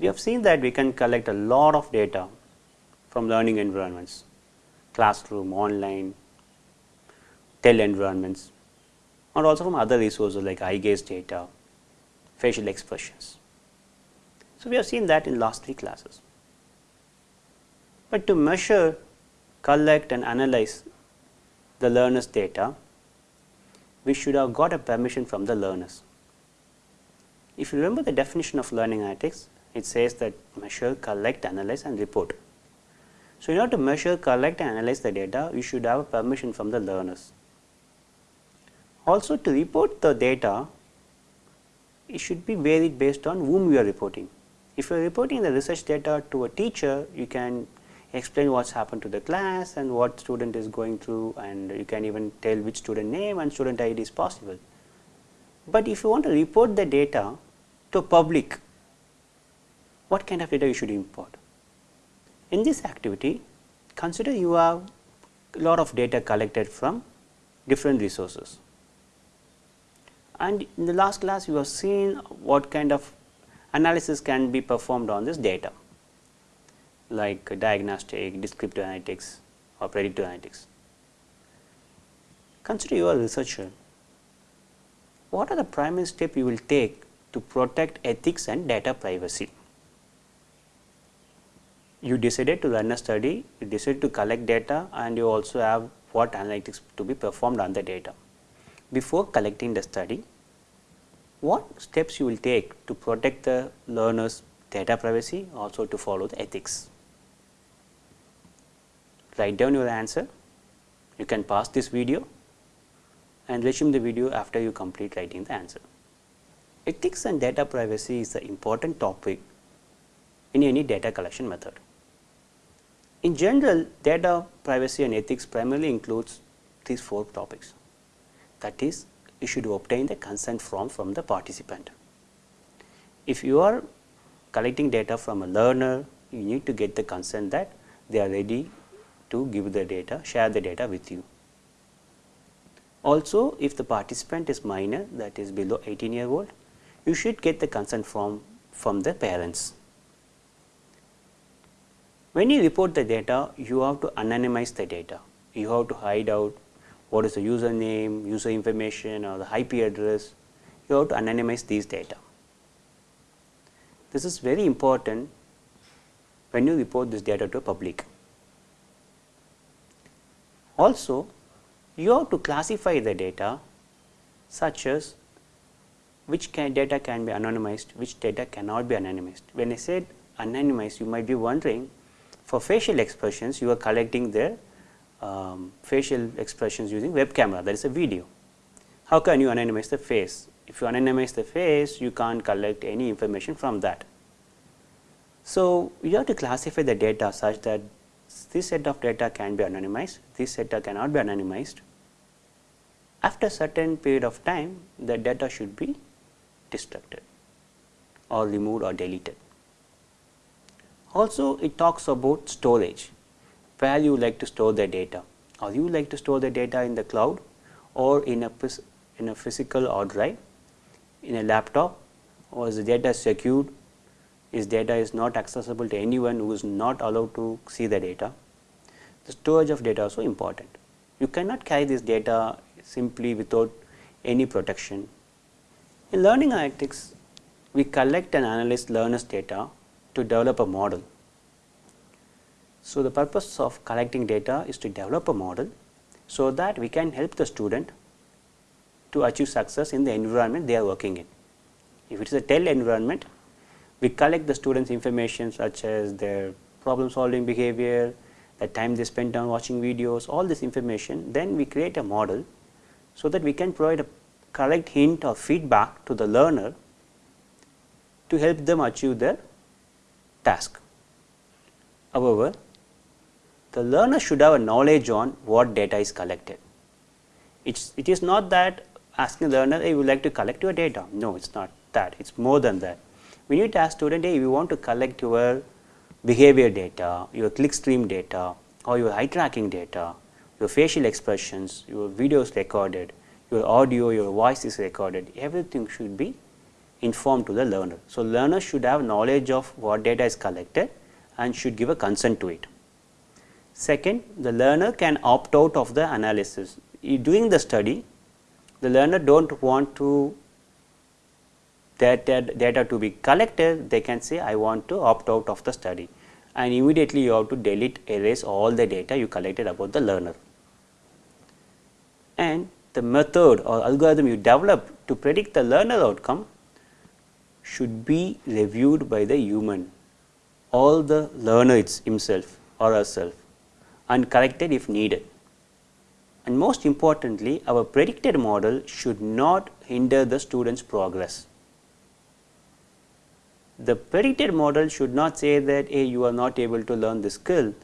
We have seen that we can collect a lot of data from learning environments, classroom, online, TEL environments or also from other resources like eye gaze data, facial expressions. So, we have seen that in last three classes. But to measure, collect and analyze the learners data, we should have got a permission from the learners. If you remember the definition of learning analytics, it says that measure, collect, analyze and report. So, in order to measure, collect and analyze the data, you should have permission from the learners. Also to report the data, it should be varied based on whom you are reporting. If you are reporting the research data to a teacher, you can explain what has happened to the class and what student is going through and you can even tell which student name and student ID is possible. But if you want to report the data to public, what kind of data you should import? In this activity, consider you have a lot of data collected from different resources. And in the last class, you have seen what kind of analysis can be performed on this data like diagnostic, descriptive analytics or predictive analytics. Consider you are a researcher. What are the primary steps you will take to protect ethics and data privacy? You decided to run a study, you decided to collect data and you also have what analytics to be performed on the data. Before collecting the study, what steps you will take to protect the learner's data privacy also to follow the ethics? write down your answer. You can pause this video and resume the video after you complete writing the answer. Ethics and data privacy is an important topic in any data collection method. In general, data privacy and ethics primarily includes these four topics. That is, you should obtain the consent form from the participant. If you are collecting data from a learner, you need to get the consent that they are ready to give the data, share the data with you. Also, if the participant is minor that is below 18 year old, you should get the consent form from the parents. When you report the data, you have to anonymize the data. You have to hide out what is the username, user information or the IP address. You have to anonymize these data. This is very important when you report this data to a public. Also, you have to classify the data such as which can data can be anonymized, which data cannot be anonymized. When I said anonymized, you might be wondering for facial expressions, you are collecting their um, facial expressions using web camera, that is a video. How can you anonymize the face? If you anonymize the face, you can't collect any information from that. So, you have to classify the data such that this set of data can be anonymized, this data cannot be anonymized. After a certain period of time, the data should be destructed or removed or deleted. Also, it talks about storage, where you like to store the data or you like to store the data in the cloud or in a, in a physical hard drive, in a laptop or is the data secured is data is not accessible to anyone who is not allowed to see the data. The storage of data is also important. You cannot carry this data simply without any protection. In learning analytics, we collect and analyze learners data to develop a model. So, the purpose of collecting data is to develop a model, so that we can help the student to achieve success in the environment they are working in. If it is a TEL environment, we collect the students information such as their problem solving behavior, the time they spend on watching videos, all this information, then we create a model so that we can provide a correct hint or feedback to the learner to help them achieve their task. However, the learner should have a knowledge on what data is collected. It's, it is not that asking the learner, hey, would like to collect your data. No, it's not that. It's more than that we need to ask student, hey, we want to collect your behavior data, your clickstream data or your eye tracking data, your facial expressions, your videos recorded, your audio, your voice is recorded, everything should be informed to the learner. So, learner should have knowledge of what data is collected and should give a consent to it. Second, the learner can opt out of the analysis. During the study, the learner do not want to data, data to be collected, they can say I want to opt out of the study and immediately you have to delete erase all the data you collected about the learner. And the method or algorithm you develop to predict the learner outcome should be reviewed by the human all the learner himself or herself and corrected if needed. And most importantly, our predicted model should not hinder the student's progress. The predicted model should not say that hey, you are not able to learn the skill,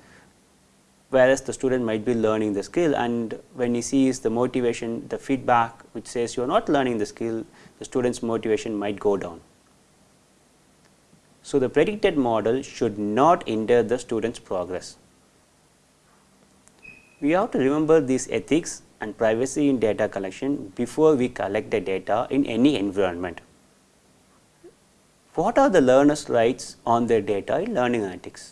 whereas the student might be learning the skill and when he sees the motivation, the feedback which says you are not learning the skill, the student's motivation might go down. So, the predicted model should not hinder the student's progress. We have to remember these ethics and privacy in data collection before we collect the data in any environment. What are the learners' rights on their data in learning analytics?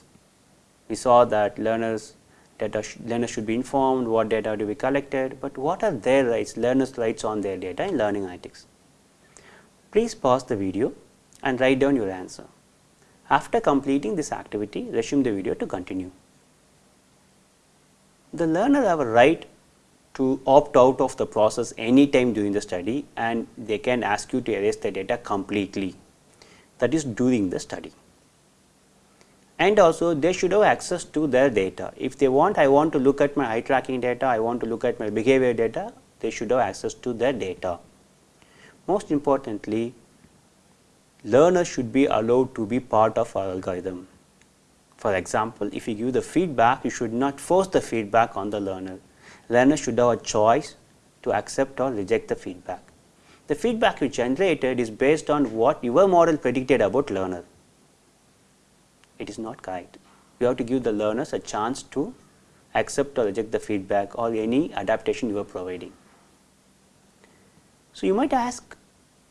We saw that learners data sh learners should be informed what data to be collected, but what are their rights, learners' rights on their data in learning analytics? Please pause the video and write down your answer. After completing this activity, resume the video to continue. The learner have a right to opt out of the process anytime during the study and they can ask you to erase the data completely that is during the study. And also they should have access to their data. If they want, I want to look at my eye tracking data, I want to look at my behavior data, they should have access to their data. Most importantly, learners should be allowed to be part of our algorithm. For example, if you give the feedback, you should not force the feedback on the learner. Learner should have a choice to accept or reject the feedback. The feedback you generated is based on what your model predicted about learner. It is not correct. You have to give the learners a chance to accept or reject the feedback or any adaptation you are providing. So, you might ask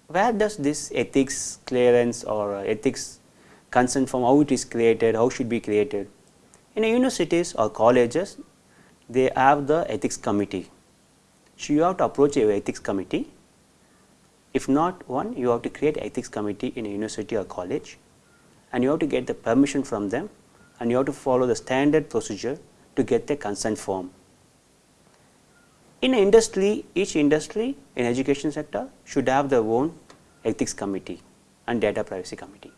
where does this ethics clearance or uh, ethics consent from how it is created, how should be created. In a universities or colleges, they have the ethics committee. So, you have to approach your ethics committee. If not one, you have to create ethics committee in a university or college and you have to get the permission from them and you have to follow the standard procedure to get the consent form. In industry, each industry in education sector should have their own ethics committee and data privacy committee.